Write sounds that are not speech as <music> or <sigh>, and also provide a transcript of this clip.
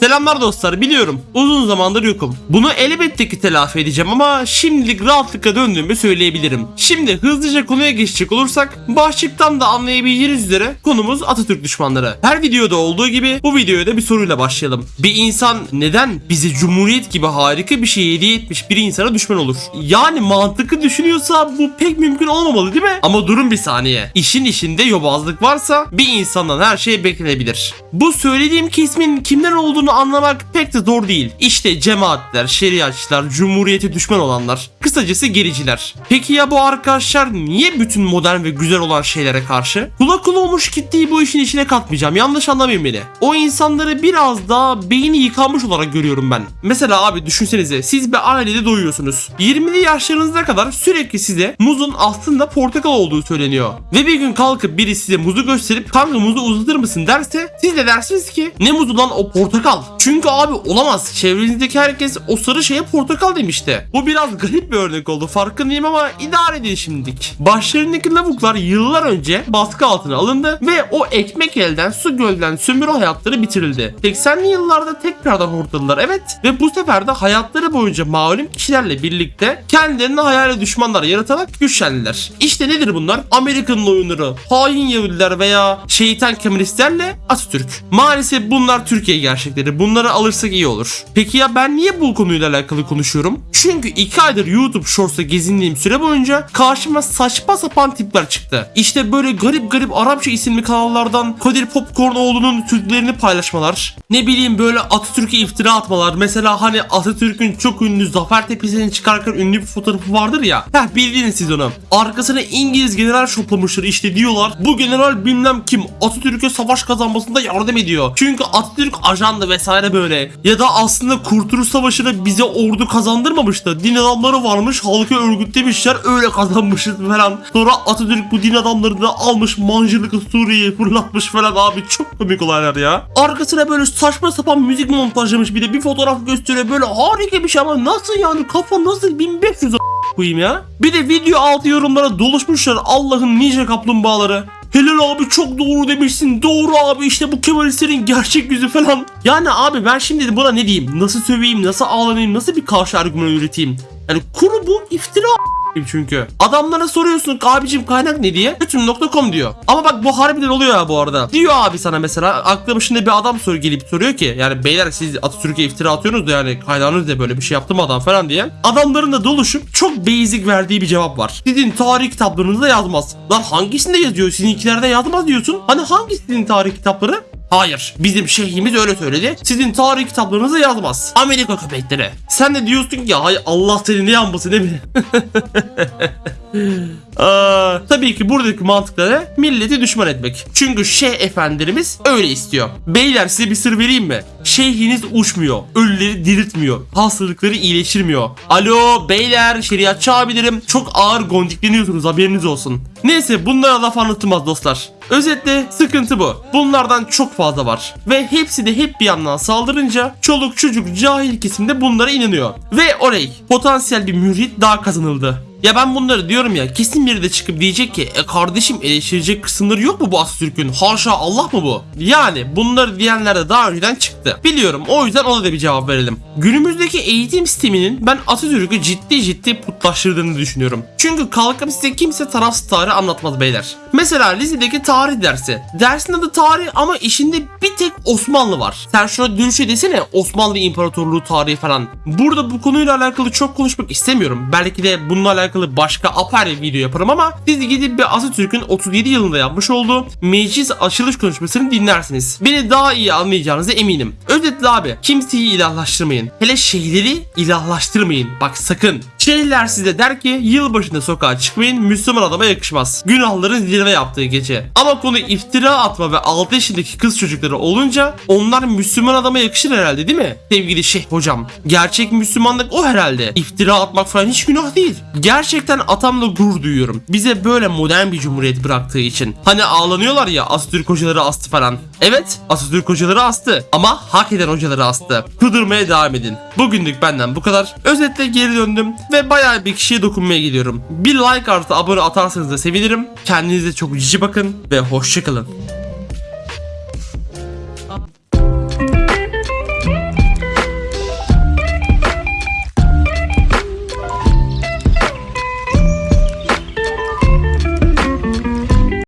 Selamlar dostlar biliyorum uzun zamandır yokum. Bunu elbette ki telafi edeceğim ama şimdilik rahatlıkla döndüğümü söyleyebilirim. Şimdi hızlıca konuya geçecek olursak başlıktan da anlayabileceğiniz üzere konumuz Atatürk düşmanları. Her videoda olduğu gibi bu videoya da bir soruyla başlayalım. Bir insan neden bize Cumhuriyet gibi harika bir şey hediye etmiş bir insana düşman olur? Yani mantıklı düşünüyorsa bu pek mümkün olmamalı değil mi? Ama durun bir saniye. İşin içinde yobazlık varsa bir insandan her şey beklenebilir. Bu söylediğim kesmin kimler olduğunu anlamak pek de zor değil. İşte cemaatler, şeriatçılar, cumhuriyete düşman olanlar. Kısacası gericiler. Peki ya bu arkadaşlar niye bütün modern ve güzel olan şeylere karşı? Kula kula olmuş kitleyi bu işin içine katmayacağım. Yanlış anlamayın beni. O insanları biraz daha beyni yıkanmış olarak görüyorum ben. Mesela abi düşünsenize siz bir ailede doyuyorsunuz. 20'li yaşlarınıza kadar sürekli size muzun aslında portakal olduğu söyleniyor. Ve bir gün kalkıp biri size muzu gösterip kanka muzu uzatır mısın derse siz de dersiniz ki ne muzu lan o portakal. Çünkü abi olamaz. Çevrenizdeki herkes o sarı şeye portakal demişti. Bu biraz garip bir örnek oldu farkındayım ama idare edin şimdilik. Başlarındaki lavuklar yıllar önce baskı altına alındı ve o ekmek elden su gölden sömürü hayatları bitirildi. 80'li yıllarda tekrardan hortladılar evet ve bu sefer de hayatları boyunca malum kişilerle birlikte kendilerine hayali düşmanlar yaratarak güçlendiler. İşte nedir bunlar? Amerika'nın oyunları, hain Yahudiler veya şeytan Kemalistlerle Atatürk. Maalesef bunlar Türkiye gerçekleri. Bunları alırsak iyi olur. Peki ya ben niye bu konuyla alakalı konuşuyorum? Çünkü 2 aydır YouTube Shorts'ta gezindiğim süre boyunca karşıma saçma sapan tipler çıktı. İşte böyle garip garip Arapça isimli kanallardan Kadir Popcornoğlu'nun türlerini paylaşmalar. Ne bileyim böyle Atatürk'e iftira atmalar. Mesela hani Atatürk'ün çok ünlü Zafer Tepesi'ni çıkarken ünlü bir fotoğrafı vardır ya. Heh bildiniz siz onu. Arkasına İngiliz general şoplamışlar işte diyorlar. Bu general bilmem kim Atatürk'e savaş kazanmasında yardım ediyor. Çünkü Atatürk ajandı vesaire böyle. Ya da aslında Kurtuluş Savaşı'nı bize ordu kazandırmamıştı. Din adamları varmış halkı örgütlemişler öyle kazanmışız falan. Sonra Atatürk bu din adamlarını da almış mancılıklı Suriye'ye fırlatmış falan abi çok komik olaylar ya. Arkasına böyle saçma sapan müzik montajlamış bir de bir fotoğraf gösteriyor böyle harika bir şey ama nasıl yani kafa nasıl 1500 a- koyayım ya. Bir de video altı yorumlara doluşmuşlar Allah'ın nice kaplumbağaları. Helal abi çok doğru demişsin. Doğru abi işte bu Kemalistlerin gerçek yüzü falan. Yani abi ben şimdi buna ne diyeyim? Nasıl söveyim? Nasıl ağlanayım? Nasıl bir karşı argüman üreteyim? Yani kuru bu iftira çünkü. Adamlara soruyorsun abicim kaynak ne diye. Bütün.com diyor. Ama bak bu harbiden oluyor ya bu arada. Diyor abi sana mesela aklı başında bir adam soru gelip soruyor ki yani beyler siz Atatürk'e iftira atıyorsunuz da yani kaynağınız da böyle bir şey yaptı mı adam falan diye. Adamların da doluşup çok basic verdiği bir cevap var. Sizin tarih kitaplarınızda yazmaz. Lan hangisinde yazıyor? Sizinkilerde yazmaz diyorsun. Hani hangisinin tarih kitapları? Hayır. Bizim şeyhimiz öyle söyledi. Sizin tarih kitaplarınızda yazmaz. Amerika köpekleri. Sen de diyorsun ki hay Allah seni ne yanmasın değil mi? <laughs> Aa, tabii ki buradaki mantıkları milleti düşman etmek. Çünkü şeyh efendilerimiz öyle istiyor. Beyler size bir sır vereyim mi? Şeyhiniz uçmuyor. Ölüleri diriltmiyor. Hastalıkları iyileştirmiyor. Alo beyler şeriatçı abilerim çok ağır gondikleniyorsunuz haberiniz olsun. Neyse bunlara laf anlatılmaz dostlar. Özetle sıkıntı bu. Bunlardan çok fazla var. Ve hepsi de hep bir yandan saldırınca çoluk çocuk cahil kesimde bunlara inanıyor. Ve oley potansiyel bir mürit daha kazanıldı. Ya ben bunları diyorum ya kesin biri de çıkıp diyecek ki e kardeşim eleştirecek kısımları yok mu bu Atatürk'ün? Haşa Allah mı bu? Yani bunları diyenler de daha önceden çıktı. Biliyorum o yüzden ona da bir cevap verelim. Günümüzdeki eğitim sisteminin ben Atatürk'ü ciddi ciddi putlaştırdığını düşünüyorum. Çünkü kalkıp size kimse tarafsız tarih anlatmaz beyler. Mesela lisedeki tarih dersi. Dersin adı tarih ama işinde bir tek Osmanlı var. Sen şuna dönüşe desene Osmanlı İmparatorluğu tarihi falan. Burada bu konuyla alakalı çok konuşmak istemiyorum. Belki de bununla alakalı başka apayrı video yaparım ama siz gidip bir Atatürk'ün 37 yılında yapmış olduğu meclis açılış konuşmasını dinlersiniz. Beni daha iyi anlayacağınıza eminim. Özetle abi kimseyi ilahlaştırmayın. Hele şeyleri ilahlaştırmayın. Bak sakın. Şeyler size der ki yılbaşında sokağa çıkmayın Müslüman adama yakışmaz. Günahların zirve yaptığı gece. Ama konu iftira atma ve 6 yaşındaki kız çocukları olunca onlar Müslüman adama yakışır herhalde değil mi? Sevgili şeyh hocam. Gerçek Müslümanlık o herhalde. İftira atmak falan hiç günah değil. Gerçekten atamla gurur duyuyorum. Bize böyle modern bir cumhuriyet bıraktığı için. Hani ağlanıyorlar ya Atatürk hocaları astı falan. Evet Atatürk hocaları astı. Ama hak eden hocaları astı. Kudurmaya devam edin. Bugünlük benden bu kadar. Özetle geri döndüm ve bayağı bir kişiye dokunmaya gidiyorum. Bir like artı abone atarsanız da sevinirim. Kendinize çok cici bakın ve hoşçakalın.